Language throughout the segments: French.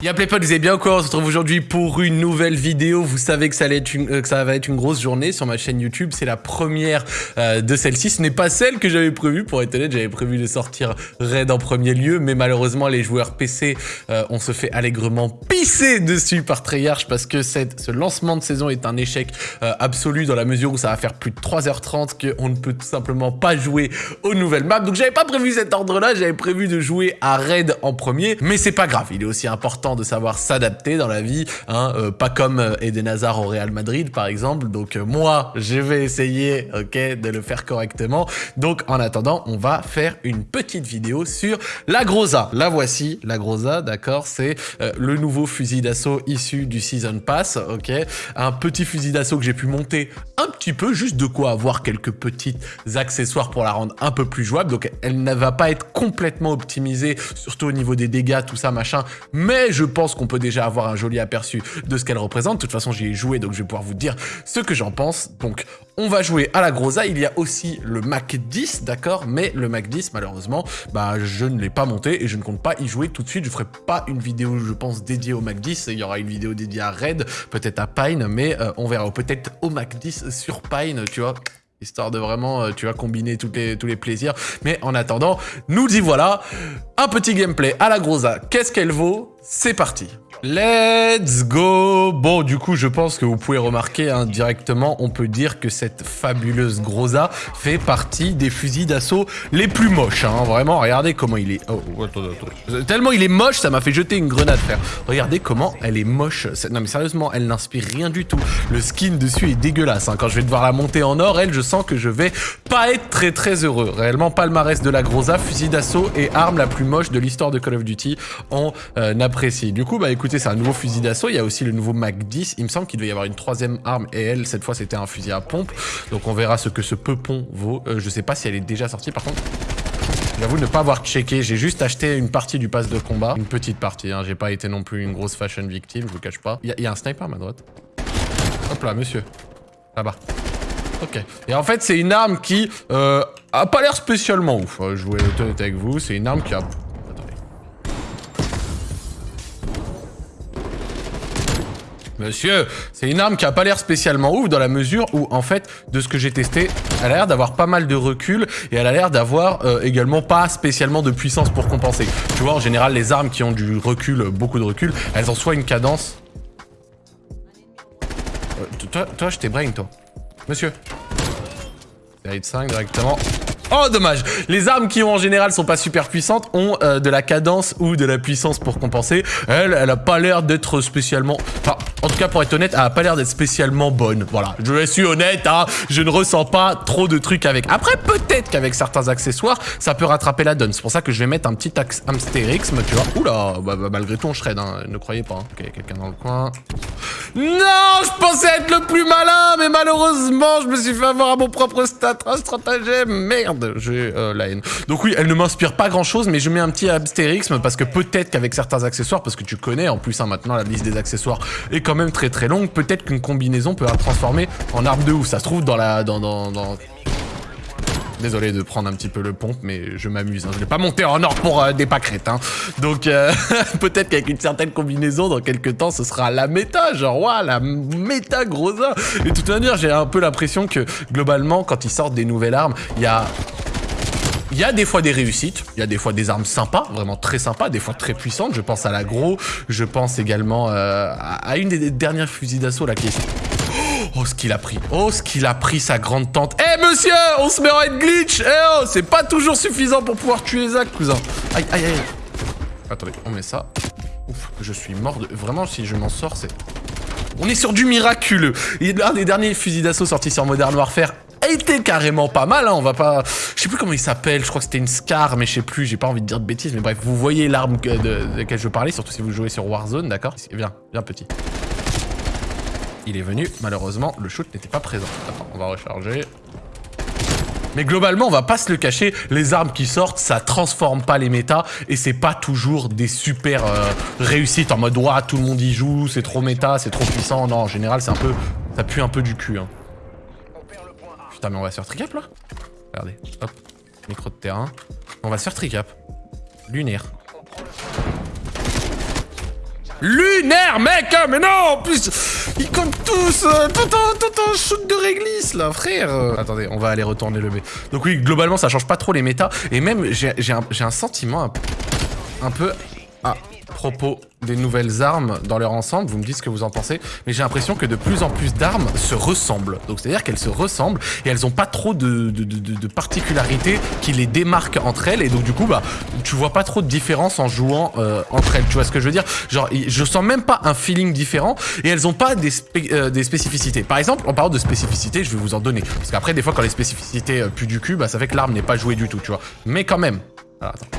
Y'a play potes, vous allez bien quoi On se retrouve aujourd'hui pour une nouvelle vidéo. Vous savez euh, que ça va être une grosse journée sur ma chaîne YouTube. C'est la première euh, de celle-ci. Ce n'est pas celle que j'avais prévue. Pour être honnête, j'avais prévu de sortir Raid en premier lieu. Mais malheureusement, les joueurs PC, euh, on se fait allègrement pisser dessus par Treyarch parce que ce lancement de saison est un échec absolu dans la mesure où ça va faire plus de 3h30 qu'on ne peut tout simplement pas jouer aux nouvelles maps. Donc j'avais pas prévu cet ordre-là. J'avais prévu de jouer à Raid en premier. Mais c'est pas grave. Il est aussi important de savoir s'adapter dans la vie, hein, euh, pas comme euh, Eden Hazard au Real Madrid par exemple. Donc euh, moi, je vais essayer, ok, de le faire correctement. Donc en attendant, on va faire une petite vidéo sur la Groza. La voici, la Groza, d'accord, c'est le nouveau fusil d'assaut issu du Season Pass, ok, un petit fusil d'assaut que j'ai pu monter un petit peu, juste de quoi avoir quelques petits accessoires pour la rendre un peu plus jouable. Donc elle ne va pas être complètement optimisée, surtout au niveau des dégâts, tout ça, machin, mais je pense qu'on peut déjà avoir un joli aperçu de ce qu'elle représente. De toute façon, j'y ai joué, donc je vais pouvoir vous dire ce que j'en pense. Donc, on va jouer à la Groza. Il y a aussi le Mac 10, d'accord? Mais le Mac 10, malheureusement, bah, je ne l'ai pas monté et je ne compte pas y jouer tout de suite. Je ferai pas une vidéo, je pense, dédiée au Mac 10. Il y aura une vidéo dédiée à Red, peut-être à Pine, mais euh, on verra. Peut-être au Mac 10 sur Pine, tu vois histoire de vraiment, euh, tu vois, combiner tous les, tous les plaisirs. Mais en attendant, nous y voilà, un petit gameplay à la Groza. Qu'est-ce qu'elle vaut? C'est parti Let's go Bon, du coup, je pense que vous pouvez remarquer hein, directement, on peut dire que cette fabuleuse Groza fait partie des fusils d'assaut les plus moches. Hein. Vraiment, regardez comment il est... Oh, oh, attends, attends. Tellement il est moche, ça m'a fait jeter une grenade, frère. Regardez comment elle est moche. Non, mais sérieusement, elle n'inspire rien du tout. Le skin dessus est dégueulasse. Hein. Quand je vais devoir la monter en or, elle, je sens que je vais pas être très très heureux. Réellement, palmarès de la Groza, fusil d'assaut et arme la plus moche de l'histoire de Call of Duty. On euh, Du coup, bah écoutez, c'est un nouveau fusil d'assaut. Il y a aussi le nouveau Mac 10. Il me semble qu'il doit y avoir une troisième arme et elle, cette fois, c'était un fusil à pompe. Donc on verra ce que ce peupon vaut. Euh, je sais pas si elle est déjà sortie par contre. J'avoue ne pas avoir checké, j'ai juste acheté une partie du pass de combat. Une petite partie, hein. j'ai pas été non plus une grosse fashion victime, je vous cache pas. Il y, a un sniper à ma droite. Hop là, monsieur. Là-bas. Ok. Et en fait, c'est une arme qui euh, a pas l'air spécialement ouf. Je vais être honnête avec vous, c'est une arme qui a Monsieur, c'est une arme qui a pas l'air spécialement ouf dans la mesure où, en fait, de ce que j'ai testé, elle a l'air d'avoir pas mal de recul et elle a l'air d'avoir euh, également pas spécialement de puissance pour compenser. Tu vois, en général, les armes qui ont du recul, beaucoup de recul, elles ont soit une cadence... Euh, toi, toi, je t'ai brain, toi. Monsieur. Hit 5 directement. Oh, dommage Les armes qui ont en général sont pas super puissantes ont euh, de la cadence ou de la puissance pour compenser. Elle, elle a pas l'air d'être spécialement... Enfin, en tout cas, pour être honnête, elle a pas l'air d'être spécialement bonne. Voilà, je suis honnête, hein, je ne ressens pas trop de trucs avec. Après, peut-être qu'avec certains accessoires, ça peut rattraper la donne. C'est pour ça que je vais mettre un petit hamsterixme, tu vois. Oula, bah, bah, malgré tout, on shred, hein, ne croyez pas. Hein. Ok, quelqu'un dans le coin. Non, je pensais être le plus malin, mais malheureusement, je me suis fait avoir à mon propre stat stratagème. Merde, j'ai euh, la haine. Donc oui, elle ne m'inspire pas grand-chose, mais je mets un petit abstérixme parce que peut-être qu'avec certains accessoires, parce que tu connais en plus hein, maintenant la liste des accessoires est quand même très très longue, peut-être qu'une combinaison peut la transformer en arme de ouf. Ça se trouve dans la... dans, dans Désolé de prendre un petit peu le pompe, mais je m'amuse. Hein. Je l'ai pas monté en or pour euh, des pâquerettes. Hein. Donc euh, peut-être qu'avec une certaine combinaison, dans quelques temps, ce sera la méta. Genre, la méta grosa. Et de toute manière, j'ai un peu l'impression que globalement, quand ils sortent des nouvelles armes, il y a il y a des fois des réussites, il y a des fois des armes sympas, vraiment très sympas, des fois très puissantes. Je pense à l'agro, je pense également euh, à une des dernières fusils d'assaut là qui Oh, ce qu'il a pris. Oh, ce qu'il a pris, sa grande tante. Eh, monsieur On se met en head glitch Eh oh, c'est pas toujours suffisant pour pouvoir tuer Zach, cousin. Aïe, aïe, aïe. Attendez, on met ça. Ouf, je suis mort de... Vraiment, si je m'en sors, c'est... On est sur du miraculeux. L'un des derniers fusils d'assaut sortis sur Modern Warfare était carrément pas mal, hein, on va pas... Je sais plus comment il s'appelle, je crois que c'était une Scar, mais je sais plus, j'ai pas envie de dire de bêtises, mais bref, vous voyez l'arme de, laquelle je parlais, surtout si vous jouez sur Warzone, d'accord? Viens, viens petit. Il est venu, malheureusement, le shoot n'était pas présent. Attends, on va recharger. Mais globalement, on va pas se le cacher, les armes qui sortent, ça transforme pas les méta et c'est pas toujours des super euh, réussites en mode « Ouah, tout le monde y joue, c'est trop méta, c'est trop puissant ». Non, en général, c'est un peu... Ça pue un peu du cul. Hein. Putain, mais on va sur tricap, là? Regardez, hop, micro de terrain. On va sur tricap. Lunaire. lunaire, mec hein, Mais non, en plus, ils comptent tous euh, tout, un, tout shoot de réglisse, là, frère Attendez, on va aller retourner le B. Donc oui, globalement, ça change pas trop les méta. Et même, j'ai un, un, sentiment un peu... Ah, propos des nouvelles armes dans leur ensemble, vous me dites ce que vous en pensez, mais j'ai l'impression que de plus en plus d'armes se ressemblent. Donc c'est-à-dire qu'elles se ressemblent et elles ont pas trop de, particularités qui les démarquent entre elles et donc du coup bah tu vois pas trop de différence en jouant euh, entre elles, tu vois ce que je veux dire? Genre je sens même pas un feeling différent et elles ont pas des, euh, des spécificités. Par exemple, en parlant de spécificités, je vais vous en donner. Parce qu'après des fois quand les spécificités euh, puent du cul, bah ça fait que l'arme n'est pas jouée du tout, tu vois. Mais quand même. Alors, attends.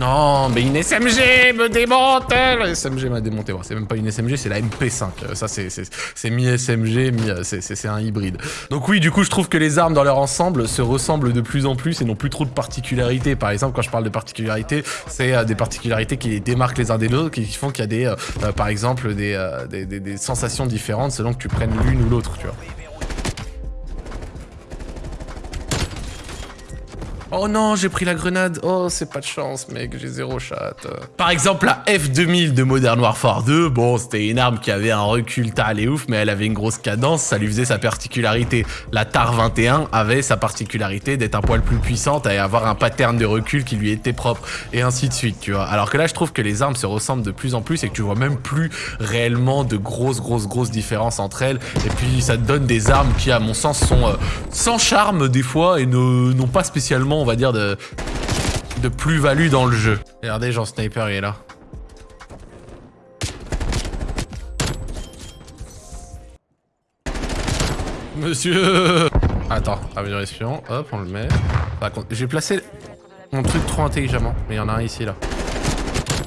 Non, mais une SMG me démonte La SMG m'a démonté. c'est même pas une SMG, c'est la MP5. Ça, c'est mi-SMG, mi, c'est un hybride. Donc oui, du coup, je trouve que les armes dans leur ensemble se ressemblent de plus en plus et n'ont plus trop de particularités. Par exemple, quand je parle de particularités, c'est euh, des particularités qui les démarquent les uns des autres, qui font qu'il y a des, euh, euh, par exemple, des, des, des sensations différentes selon que tu prennes l'une ou l'autre, tu vois. Oh non, j'ai pris la grenade. Oh, c'est pas de chance, mec, j'ai zéro chat. Par exemple, la F2000 de Modern Warfare 2, bon, c'était une arme qui avait un recul tal et ouf, mais elle avait une grosse cadence, ça lui faisait sa particularité. La TAR 21 avait sa particularité d'être un poil plus puissante et avoir un pattern de recul qui lui était propre, et ainsi de suite, tu vois. Alors que là, je trouve que les armes se ressemblent de plus en plus et que tu vois même plus réellement de grosses, grosses, grosses différences entre elles. Et puis, ça te donne des armes qui, à mon sens, sont euh, sans charme des fois et n'ont pas spécialement on va dire, de, de plus-value dans le jeu. Regardez, genre sniper, il est là. Monsieur Attends, amélioration, hop, on le met. J'ai placé mon truc trop intelligemment, mais il y en a un ici, là.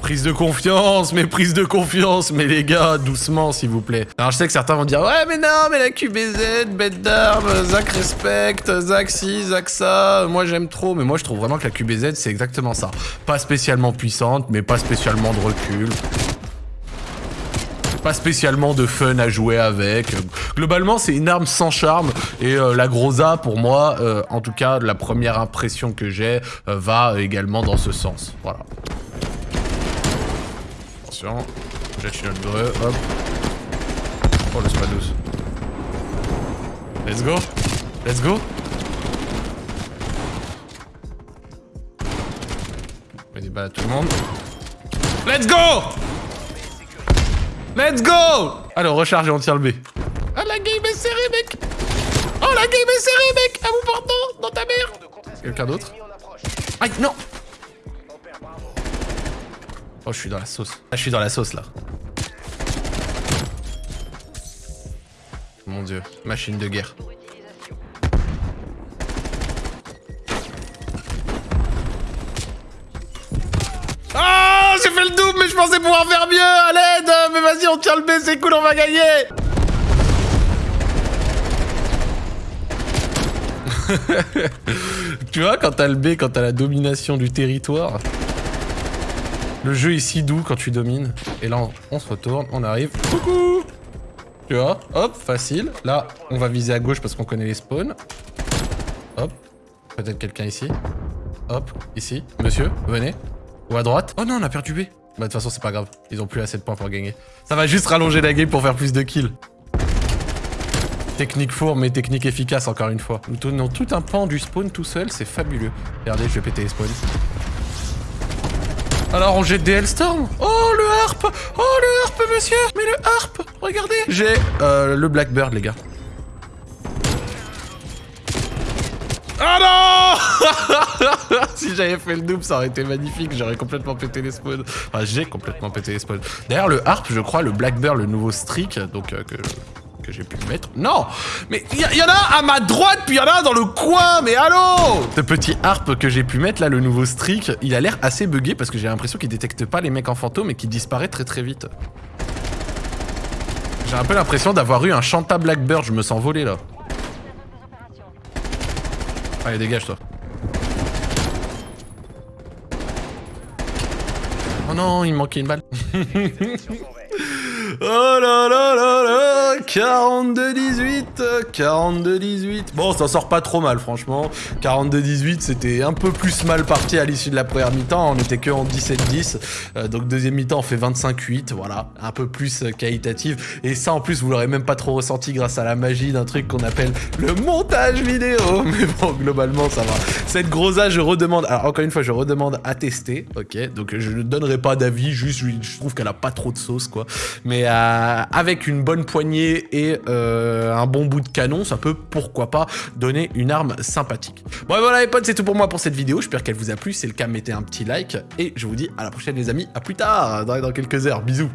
Prise de confiance, mais prise de confiance, mais les gars, doucement s'il vous plaît. Alors je sais que certains vont dire ouais mais non mais la QBZ, bête d'armes, Zach respecte, Zach si, Zach ça, moi j'aime trop, mais moi je trouve vraiment que la QBZ c'est exactement ça. Pas spécialement puissante, mais pas spécialement de recul pas spécialement de fun à jouer avec. Globalement, c'est une arme sans charme et euh, la Groza, pour moi, euh, en tout cas, la première impression que j'ai, euh, va également dans ce sens. Voilà. Attention. Jette une breu, hop. Oh, le pas douce. Let's go. Let's go. On des balles à tout le monde. Let's go Let's go Alors, recharge et on tire le B. Ah, la game est serrée, mec Oh, la game est serrée, mec À vous portant Dans ta mère Quelqu'un d'autre? Aïe, non Oh, je suis dans la sauce. Ah, je suis dans la sauce, là. Mon dieu, machine de guerre. Ah, j'ai fait le double, mais je pensais pouvoir faire mieux, à l'aide Mais vas-y, on tient le B, c'est cool, on va gagner Tu vois, quand t'as le B, quand t'as la domination du territoire... Le jeu est si doux quand tu domines. Et là, on, se retourne, on arrive. Coucou Tu vois Hop, facile. Là, on va viser à gauche parce qu'on connaît les spawns. Hop. Peut-être quelqu'un ici. Hop, ici. Monsieur, venez. Ou à droite. Oh non, on a perdu B. Bah, de toute façon, c'est pas grave. Ils ont plus assez de points pour gagner. Ça va juste rallonger la game pour faire plus de kills. Technique fourbe, mais technique efficace, encore une fois. Nous tenons tout un pan du spawn tout seul, c'est fabuleux. Regardez, je vais péter les spawns. Alors on jette des Hellstorm Oh le harp Oh le harp monsieur Mais le harp Regardez J'ai euh, le Blackbird les gars. Ah non Si j'avais fait le double, ça aurait été magnifique. J'aurais complètement pété les spawns. Enfin, j'ai complètement pété les spawns. D'ailleurs, le harp, je crois, le Blackbird, le nouveau streak, donc euh, que j'ai pu mettre. Non Mais il y, en a à ma droite, puis il y en a dans le coin, mais allô Ce petit harp que j'ai pu mettre, là, le nouveau streak, il a l'air assez buggé parce que j'ai l'impression qu'il détecte pas les mecs en fantôme et qu'il disparaît très très vite. J'ai un peu l'impression d'avoir eu un Chanta Blackbird, je me sens volé là. Allez, dégage toi. Oh non, il me manquait une balle. Oh là là là là 42-18 42-18 Bon, ça sort pas trop mal, franchement. 42-18, c'était un peu plus mal parti à l'issue de la première mi-temps. On était que en 17-10. Euh, donc, deuxième mi-temps, on fait 25-8. Voilà, un peu plus euh, qualitatif. Et ça, en plus, vous l'aurez même pas trop ressenti grâce à la magie d'un truc qu'on appelle le montage vidéo. Mais bon, globalement, ça va. Cette grosse je redemande... Alors, encore une fois, je redemande à tester, ok Donc, je ne donnerai pas d'avis, juste, je trouve qu'elle a pas trop de sauce, quoi. Mais euh, avec une bonne poignée et euh, un bon bout de canon, ça peut, pourquoi pas, donner une arme sympathique. Bon, voilà les potes, c'est tout pour moi pour cette vidéo. J'espère qu'elle vous a plu. Si c'est le cas, mettez un petit like. Et je vous dis à la prochaine les amis. À plus tard, dans quelques heures. Bisous